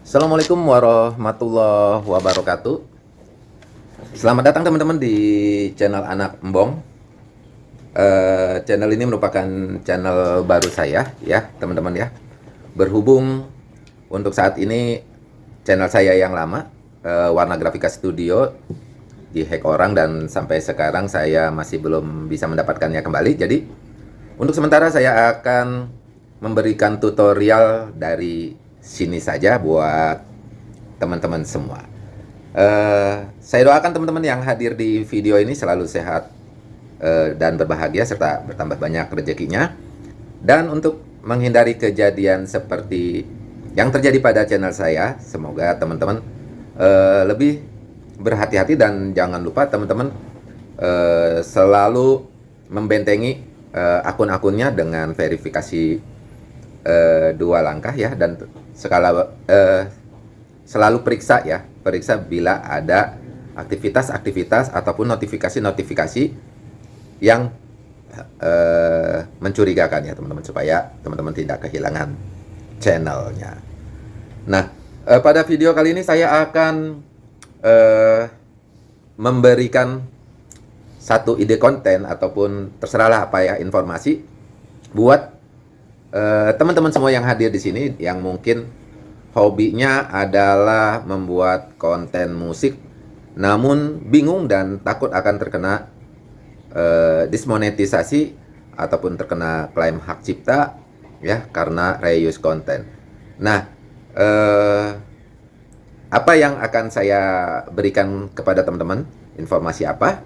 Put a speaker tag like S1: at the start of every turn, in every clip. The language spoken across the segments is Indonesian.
S1: Assalamualaikum warahmatullahi wabarakatuh. Selamat datang teman-teman di channel Anak Embong. Uh, Channel ini merupakan channel baru saya ya teman-teman ya. Berhubung untuk saat ini channel saya yang lama uh, Warna Grafika Studio dihack orang dan sampai sekarang saya masih belum bisa mendapatkannya kembali jadi untuk sementara saya akan memberikan tutorial dari sini saja buat teman-teman semua. Uh, saya doakan teman-teman yang hadir di video ini selalu sehat uh, dan berbahagia serta bertambah banyak rezekinya. Dan untuk menghindari kejadian seperti yang terjadi pada channel saya, semoga teman-teman uh, lebih berhati-hati dan jangan lupa teman-teman uh, selalu membentengi uh, akun-akunnya dengan verifikasi uh, dua langkah ya dan skala uh, selalu periksa ya periksa bila ada aktivitas-aktivitas ataupun notifikasi-notifikasi yang uh, mencurigakan ya teman-teman supaya teman-teman tidak kehilangan channelnya. Nah uh, pada video kali ini saya akan uh, memberikan satu ide konten ataupun terserahlah apa ya informasi buat Eh, teman-teman uh, semua yang hadir di sini yang mungkin hobinya adalah membuat konten musik namun bingung dan takut akan terkena uh, dismonetisasi ataupun terkena klaim hak cipta ya karena reuse konten. Nah, uh, apa yang akan saya berikan kepada teman-teman? Informasi apa?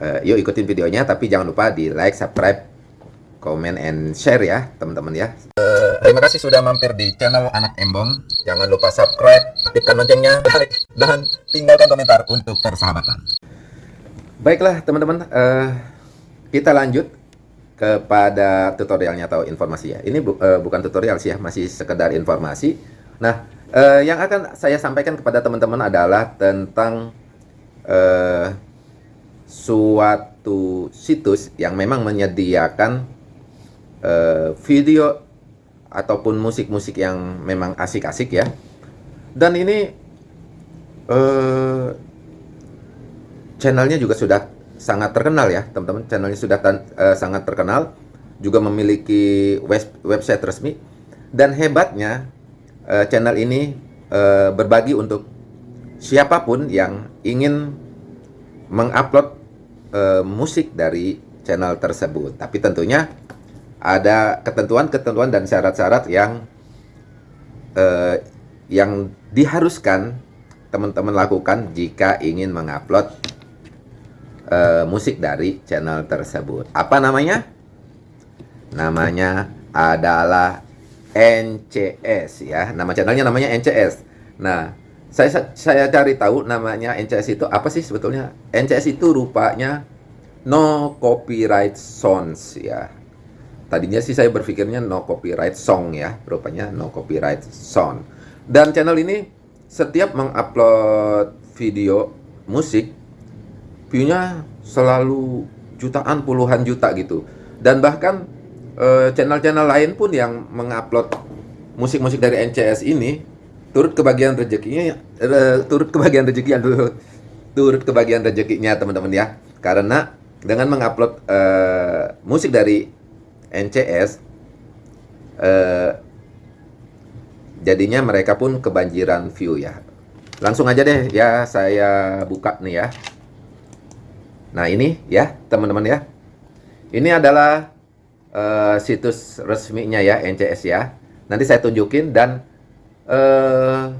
S1: Uh, yuk ikutin videonya tapi jangan lupa di like, subscribe, komen and share ya teman-teman ya. Uh, terima kasih sudah mampir di channel anak embong. Jangan lupa subscribe aktifkan loncengnya like dan tinggalkan komentar untuk persahabatan. Baiklah teman-teman uh, kita lanjut kepada tutorialnya atau informasi ya. Ini bu uh, bukan tutorial sih ya masih sekedar informasi. Nah uh, yang akan saya sampaikan kepada teman-teman adalah tentang uh, suatu situs yang memang menyediakan uh, video ataupun musik-musik yang memang asik-asik ya. Dan ini uh, channelnya juga sudah sangat terkenal ya, teman-teman. Channelnya sudah uh, sangat terkenal, juga memiliki web website resmi. Dan hebatnya uh, channel ini uh, berbagi untuk siapa pun yang ingin mengupload uh, musik dari channel tersebut. Tapi tentunya ada ketentuan-ketentuan dan syarat-syarat yang uh, yang diharuskan teman-teman lakukan jika ingin mengupload uh, musik dari channel tersebut. Apa namanya? Namanya adalah NCS ya. Nama channelnya namanya NCS. Nah, saya saya cari tahu namanya NCS itu apa sih sebetulnya? NCS itu rupanya no copyright songs ya Tadinya sih saya berpikirnya no copyright song ya, rupanya no copyright song. Dan channel ini setiap mengupload video musik, viewnya selalu jutaan, puluhan juta gitu. Dan bahkan channel-channel lain pun yang mengupload musik-musik dari NCS ini turut kebagian rezekinya, uh, turut kebagian rezekinya dulu, turut kebagian rezekinya teman-teman ya. Karena dengan mengupload uh, musik dari NCS eh, jadinya mereka pun kebanjiran view ya. Langsung aja deh ya saya buka nih ya. Nah ini ya teman-teman ya. Ini adalah eh, situs resminya ya NCS ya nanti saya tunjukin dan eh,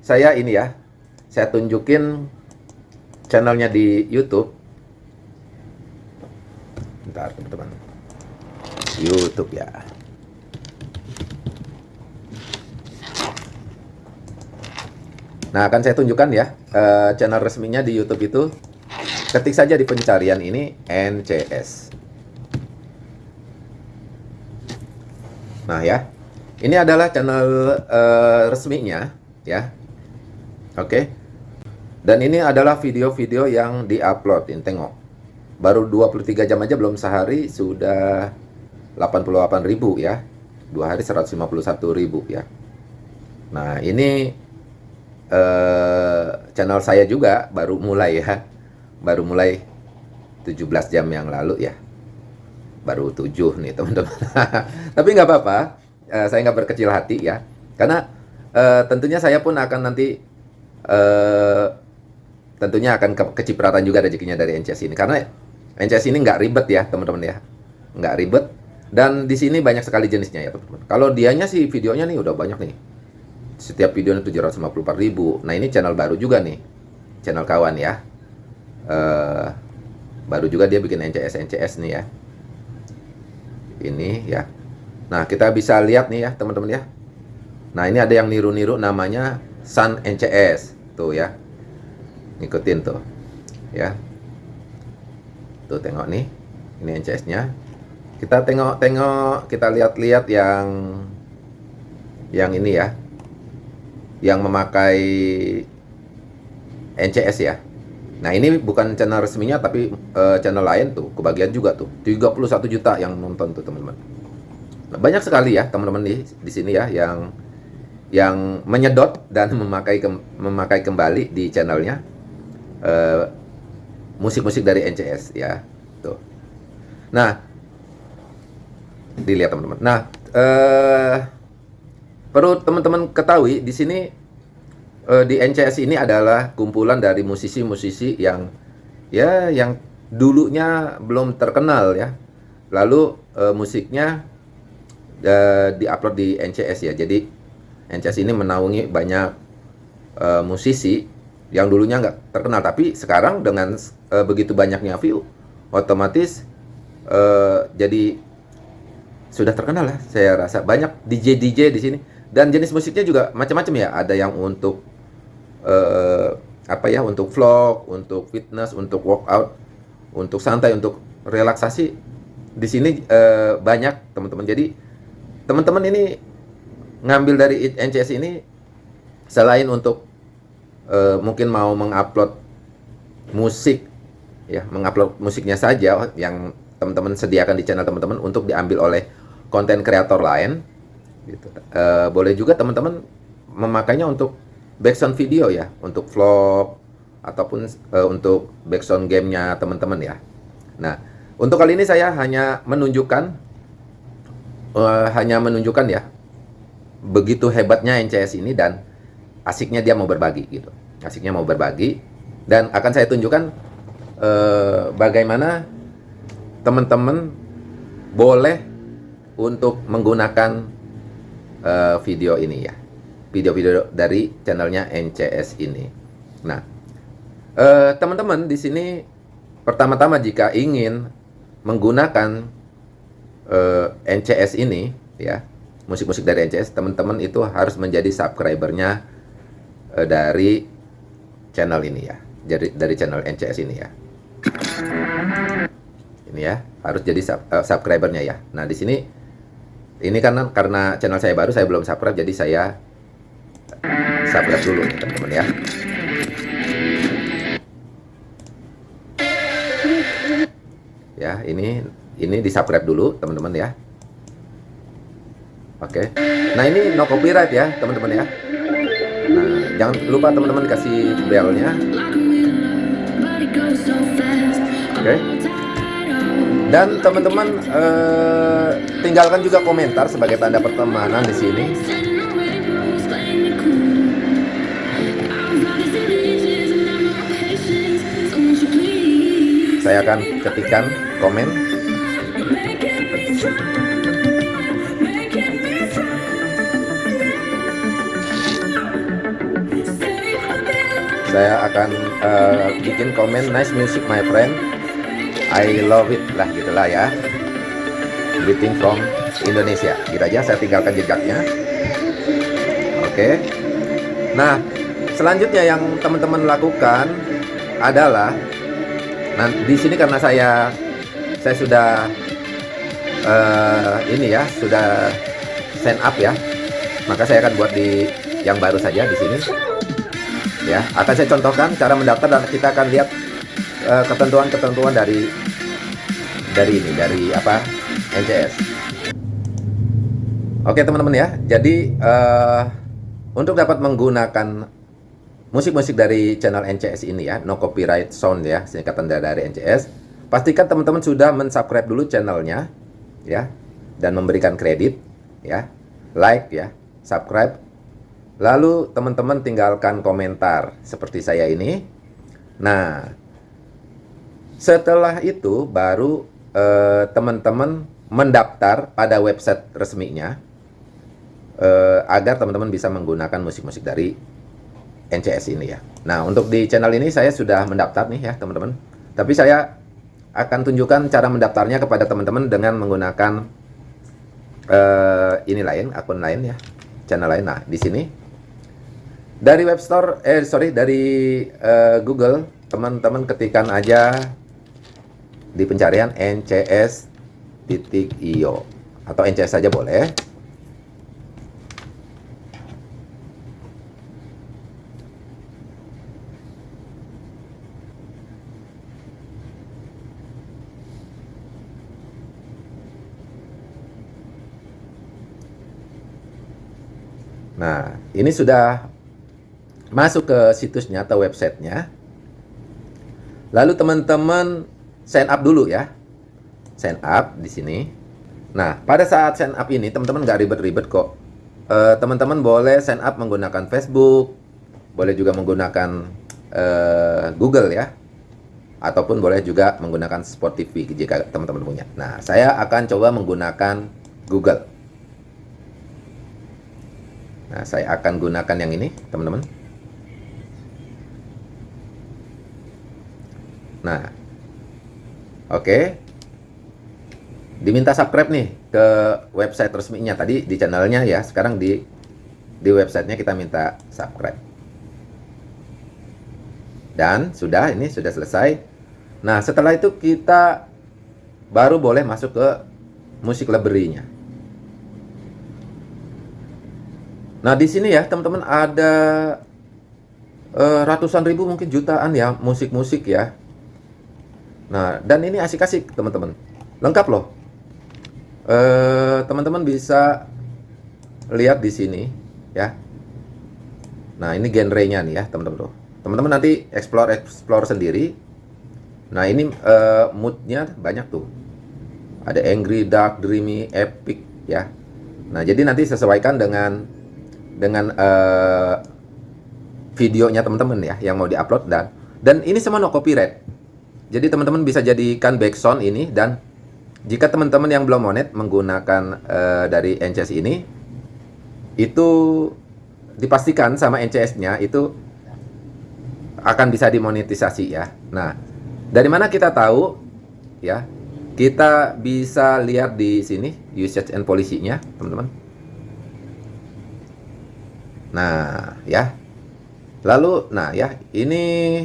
S1: saya ini ya saya tunjukin channelnya di YouTube bentar teman-teman YouTube ya. Nah, akan saya tunjukkan ya uh, channel resminya di YouTube itu. Ketik saja di pencarian ini NCS. Nah ya, ini adalah channel uh, resminya ya. Oke. Dan ini adalah video-video yang diupload. Ini tengok. baru 23 jam aja belum sehari sudah 88 ribu ya dua hari 151 ribu ya nah ini eh, channel saya juga baru mulai ya baru mulai 17 jam yang lalu ya baru 7 nih teman-teman. Tapi nggak apa-apa. Eh, saya nggak berkecil hati ya. Karena eh, tentunya saya pun akan nanti eh, tentunya akan ke kecipratan juga rezekinya dari NCS ini. Karena NCS ini nggak ribet ya teman-teman ya. Nggak ribet. Dan di sini banyak sekali jenisnya ya teman-teman. Kalau dianya sih videonya nih udah banyak nih. Setiap videonya 754 ribu. Nah ini channel baru juga nih. Channel kawan ya. Uh, baru juga dia bikin NCS NCS nih ya ini ya. Nah kita bisa lihat nih ya teman-teman ya. Nah ini ada yang niru-niru namanya Sun NCS tuh ya. Ngikutin tuh ya. Tuh tengok nih. Ini NCS nya kita tengok-tengok kita lihat-lihat yang yang ini ya. Yang memakai NCS ya nah ini bukan channel resminya tapi uh, channel lain tuh kebagian juga tuh. 31 juta yang nonton tuh teman-teman. Nah, banyak sekali ya teman-teman di di sini ya yang yang menyedot dan memakai ke, memakai kembali di channelnya Eh, musik-musik uh, dari NCS ya tuh. Nah dilihat teman-teman. Nah uh, perlu teman-teman ketahui di sini uh, di NCS ini adalah kumpulan dari musisi-musisi yang ya yang dulunya belum terkenal ya. Lalu uh, musiknya uh, diupload di NCS ya. Jadi NCS ini menaungi banyak uh, musisi yang dulunya nggak terkenal. Tapi sekarang dengan uh, begitu banyaknya view otomatis uh, jadi sudah terkenal lah saya rasa. Banyak DJ DJ di sini. Dan jenis musiknya juga macam-macam ya. Ada yang untuk uh, apa ya untuk vlog untuk fitness untuk workout untuk santai untuk relaksasi di sini uh, banyak teman-teman jadi teman-teman ini ngambil dari NCS ini selain untuk uh, mungkin mau mengupload musik ya mengupload musiknya saja yang teman-teman sediakan di channel teman-teman untuk diambil oleh konten kreator lain gitu. Uh, boleh juga teman-teman memakainya untuk background video ya untuk vlog ataupun uh, untuk background gamenya teman-teman ya. Nah untuk kali ini saya hanya menunjukkan uh, hanya menunjukkan ya begitu hebatnya NCS ini dan asiknya dia mau berbagi gitu. Asiknya mau berbagi dan akan saya tunjukkan eh, bagaimana teman-teman boleh untuk menggunakan eh, video ini ya video-video dari channelnya NCS ini. Nah eh, teman-teman di sini pertama-tama jika ingin menggunakan eh, NCS ini ya musik-musik dari NCS teman-teman itu harus menjadi subscribernya uh, dari channel ini ya. Dari dari channel NCS ini ya. Ini ya harus jadi sub, uh, subscribernya ya. Nah di sini ini karena karena channel saya baru saya belum subscribe jadi saya subscribe dulu teman-teman ya. Ya ini ini di subscribe dulu teman-teman ya. Oke. Nah ini no copyright ya teman-teman ya. Jangan lupa teman-teman kasih belnya. Oke. Dan teman-teman uh, tinggalkan juga komentar sebagai tanda pertemanan di sini saya akan ketikkan komen. Saya akan uh, bikin komen nice music my friend. I love it. Lah gitulah ya. Greeting from Indonesia. Gitu aja saya tinggalkan jejaknya. Oke. Okay. nah selanjutnya yang teman-teman lakukan adalah nah di sini karena saya saya sudah uh, ini ya sudah sign up ya. Maka saya akan buat di yang baru saja di sini. Ya akan saya contohkan cara mendaftar dan kita akan lihat uh, ketentuan-ketentuan dari dari ini dari apa NCS. Oke teman-teman ya, jadi uh, untuk dapat menggunakan musik-musik dari channel NCS ini ya, no copyright sound ya, singkatan dari NCS, pastikan teman-teman sudah mensubscribe dulu channelnya ya, dan memberikan kredit ya, like ya, subscribe, lalu teman-teman tinggalkan komentar seperti saya ini. Nah, setelah itu baru eh, teman-teman eh, mendaftar pada website resminya uh, agar teman-teman bisa menggunakan musik-musik dari NCS ini ya. Nah, untuk di channel ini saya sudah mendaftar nih ya, teman-teman. Tapi saya akan tunjukkan cara mendaftarnya kepada teman-teman dengan menggunakan uh, ini lain, akun lain ya, channel lain. Nah, di sini dari web store, eh sorry, dari uh, Google, teman-teman ketikkan aja di pencarian ncs.io atau ncs saja boleh. Nah, ini sudah masuk ke situsnya atau websitenya. Lalu teman-teman sign up dulu ya. Sign up di sini. Nah, pada saat sign up ini teman-teman nggak ribet-ribet kok. Eh, teman-teman boleh sign up menggunakan Facebook, boleh juga menggunakan uh, Google ya, ataupun boleh juga menggunakan Spotify jika teman-teman punya. Nah, saya akan coba menggunakan Google. Nah, saya akan gunakan yang ini, teman-teman. Nah, oke. Okay. Diminta subscribe nih ke website resminya tadi di channelnya ya. Sekarang di di websitenya kita minta subscribe. Dan sudah, ini sudah selesai. Nah, setelah itu kita baru boleh masuk ke musik library-nya. Nah, di sini ya, teman-teman ada uh, ratusan ribu mungkin jutaan ya musik-musik ya. Nah, dan ini asik-asik, teman-teman. Lengkap loh. Uh, teman-teman bisa lihat di sini ya. Nah, ini genrenya nih ya, teman-teman tuh. Teman-teman nanti explore explore sendiri. Nah, ini uh, moodnya banyak tuh. Ada angry, dark, dreamy, epic ya. Nah, jadi nanti sesuaikan dengan dengan uh, videonya teman-teman ya yang mau diupload dan dan ini semua no copyright. Jadi teman-teman bisa jadikan background ini dan jika teman-teman yang belum monet menggunakan uh, dari NCS ini itu dipastikan sama NCS-nya itu akan bisa dimonetisasi ya. Nah, dari mana kita tahu ya? Kita bisa lihat di sini usage and policy-nya, teman-teman. Nah, ya. Lalu, nah ya, ini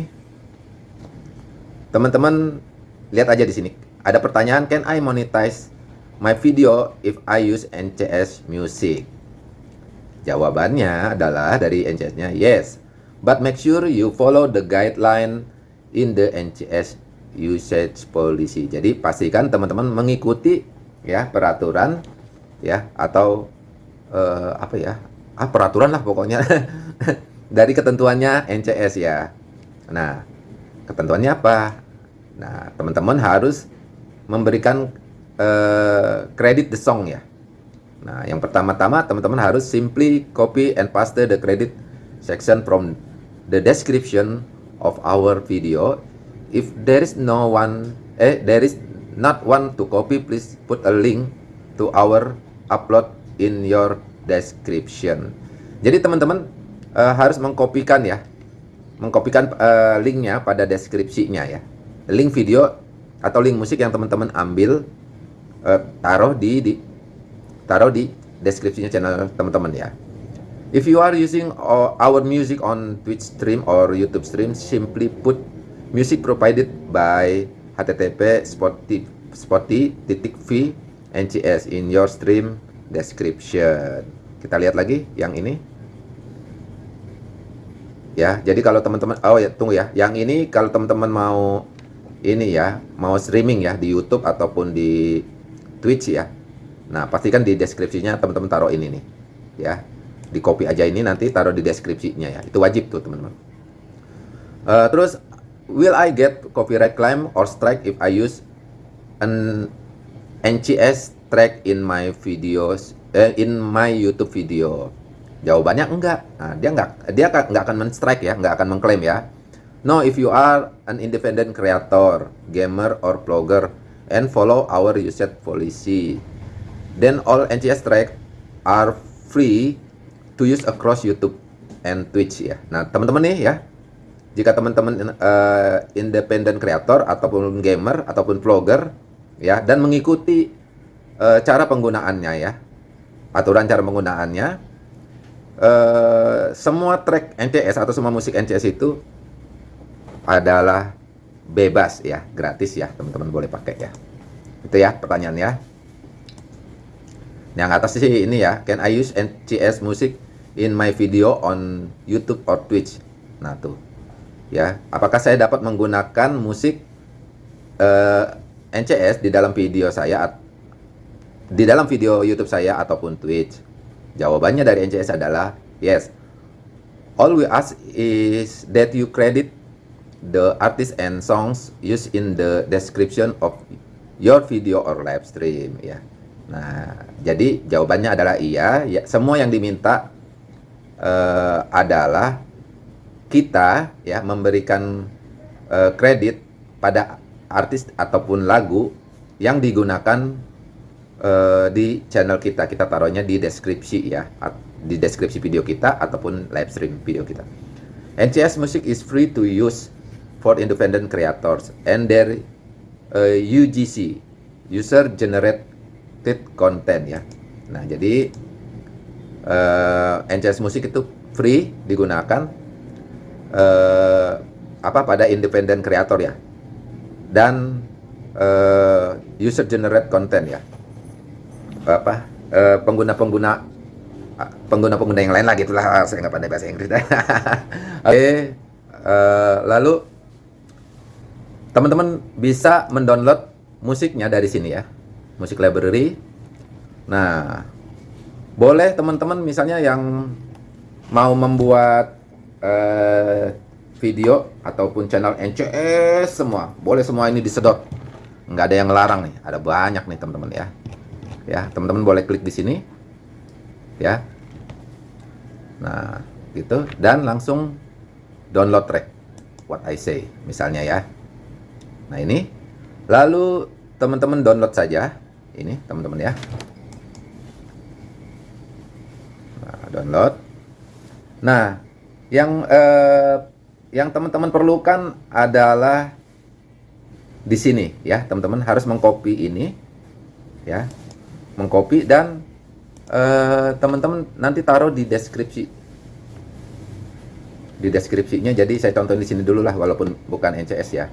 S1: teman-teman lihat aja di sini. Ada pertanyaan, can I monetize my video if I use NCS Music? Jawabannya adalah dari NCS-nya, yes. But make sure you follow the guideline in the NCS usage policy. Jadi pastikan teman-teman mengikuti ya peraturan ya atau uh, apa ya ah peraturan lah pokoknya dari ketentuannya NCS ya. Nah, ketentuannya apa? Nah, teman-teman harus memberikan uh, credit the song ya. Nah, yang pertama-tama teman-teman harus simply copy and paste the credit section from the description of our video. If there is no one, eh, there is not one to copy, please put a link to our upload in your description. Jadi teman-teman uh, harus mengkopikan ya, mengkopikan uh, linknya pada deskripsinya ya. Link video atau link musik yang teman-teman ambil uh, taruh di, di taruh di deskripsinya channel teman-teman ya. If you are using our music on Twitch stream or YouTube stream, simply put music provided by http v ncs in your stream description. Kita lihat lagi yang ini. Ya, jadi kalau teman-teman oh ya tunggu ya. Yang ini kalau teman-teman mau ini ya mau streaming ya di YouTube ataupun di Twitch ya nah pastikan di deskripsinya teman-teman taruh ini nih ya di copy aja ini nanti taruh di deskripsinya ya itu wajib tuh teman-teman uh, terus will I get copyright claim or strike if I use an NCS track in my videos eh, in my YouTube video. Jawabannya enggak. Nah, dia enggak dia enggak akan men-strike ya enggak akan mengklaim ya. No if you are an independent creator gamer or blogger and follow our usage policy then all NCS track are free to use across YouTube and Twitch ya. Nah, teman-teman nih ya, jika teman-teman uh, independent creator ataupun gamer ataupun vlogger ya dan mengikuti uh, cara penggunaannya ya, aturan cara penggunaannya, uh, semua track NCS atau semua musik NCS itu adalah bebas ya, gratis ya, teman-teman boleh pakai ya. Itu ya pertanyaannya. Yang atas sih ini ya, can I use NCS music in my video on YouTube or Twitch. Nah tuh, ya, apakah saya dapat menggunakan musik uh, eh, NCS di dalam video saya, di dalam video YouTube saya ataupun Twitch? Jawabannya dari NCS adalah yes. All we ask is that you credit the artist and songs used in the description of your video or live stream ya. Nah, jadi jawabannya adalah iya. Ya, semua yang diminta uh, adalah kita ya memberikan uh, kredit pada artis ataupun lagu yang digunakan uh, di channel kita. Kita taruhnya di deskripsi ya, di deskripsi video kita ataupun live stream video kita. NCS Music is free to use for independent creators and their uh, UGC user generated content ya. Nah, jadi uh, eh, NCS Musik itu free digunakan uh, apa pada independent creator ya dan uh, user generate content ya apa pengguna-pengguna uh, pengguna-pengguna yang lain lah gitulah ah, saya nggak pandai bahasa Inggris. Oke okay. uh, lalu teman-teman bisa mendownload musiknya dari sini ya musik library. Nah boleh teman-teman misalnya yang mau membuat uh, video ataupun channel NCS semua boleh semua ini disedot. Nggak ada yang ngelarang nih ada banyak nih teman-teman ya ya teman-teman boleh klik di sini. Ya. Nah gitu. Dan langsung download track what I say misalnya ya. Nah ini. Lalu teman-teman download saja. Ini teman-teman ya. Download. Nah, yang eh, yang teman-teman perlukan adalah di sini ya, teman-teman. Harus mengcopy ini ya. Mengcopy dan eh, teman-teman nanti taruh di deskripsi. Di deskripsinya jadi saya contoh di sini dulu lah walaupun bukan NCS ya.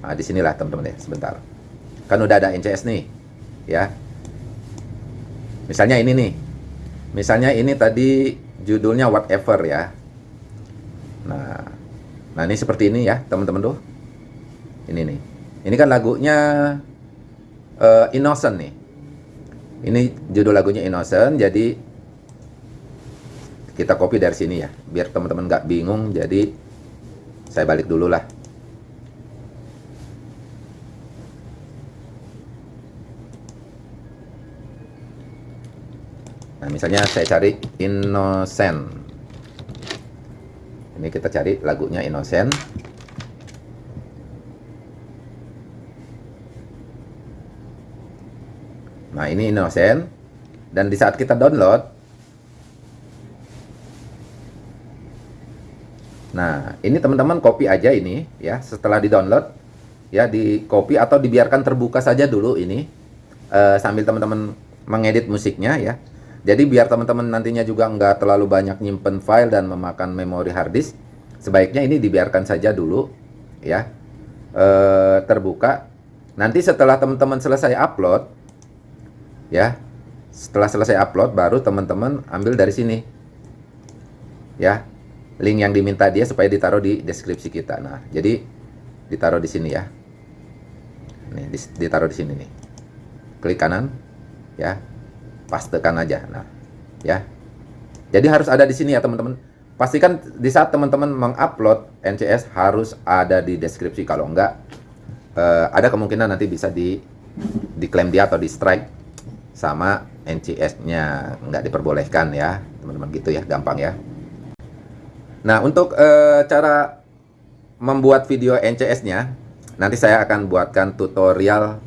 S1: Nah, di sinilah teman-teman ya, sebentar. Kan udah ada NCS nih, ya. Misalnya ini nih, Misalnya ini tadi judulnya whatever ya. Nah, nah ini seperti ini ya teman-teman tuh. Ini nih. Ini kan lagunya uh, Innocent nih. Ini judul lagunya Innocent. Jadi kita copy dari sini ya, biar teman-teman nggak bingung. Jadi saya balik dulu lah. Nah, misalnya saya cari Innocent. Ini kita cari lagunya Innocent. Nah, ini Innocent. Dan di saat kita download, Nah, ini teman-teman copy aja ini ya, setelah di-download ya di copy atau dibiarkan terbuka saja dulu ini uh, sambil teman-teman mengedit musiknya ya. Jadi biar teman-teman nantinya juga nggak terlalu banyak nyimpen file dan memakan memori hard disk, sebaiknya ini dibiarkan saja dulu ya e, terbuka. Nanti setelah teman-teman selesai upload, ya setelah selesai upload baru teman-teman ambil dari sini, ya link yang diminta dia supaya ditaruh di deskripsi kita. Nah jadi ditaruh di sini ya. Nih, ditaruh di sini nih. Klik kanan, ya. Pastekan aja. Nah, ya. Jadi harus ada di sini ya teman-teman. Pastikan di saat teman-teman mengupload NCS harus ada di deskripsi. Kalau enggak, eh, ada kemungkinan nanti bisa di diklaim dia atau di strike sama NCS-nya nggak diperbolehkan ya teman-teman gitu ya gampang ya. Nah untuk uh, cara membuat video NCS-nya nanti saya akan buatkan tutorial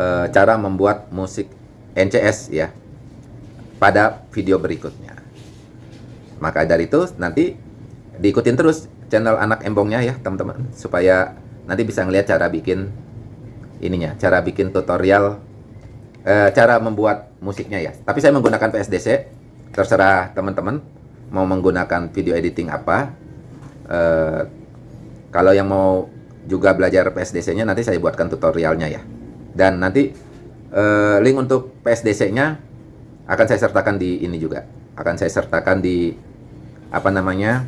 S1: uh, cara membuat musik NCS ya pada video berikutnya. Maka dari itu nanti diikutin terus channel anak embongnya ya teman-teman supaya nanti bisa ngelihat cara bikin ininya cara bikin tutorial uh, cara membuat musiknya ya. Tapi saya menggunakan PSDC, terserah teman-teman mau menggunakan video editing apa. Uh, kalau yang mau juga belajar PSDC-nya nanti saya buatkan tutorialnya ya. Dan nanti uh, link untuk PSDC-nya akan saya sertakan di ini juga. Akan saya sertakan di apa namanya?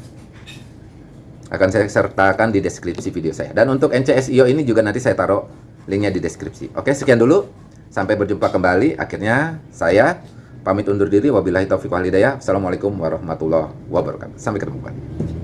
S1: Akan saya sertakan di deskripsi video saya. Dan untuk NCSIO ini juga nanti saya taruh linknya di deskripsi. Oke, sekian dulu. Sampai berjumpa kembali. Akhirnya saya pamit undur diri. Wabillahi taufiq wal hidayah. Assalamualaikum warahmatullahi wabarakatuh. Sampai ketemu kembali.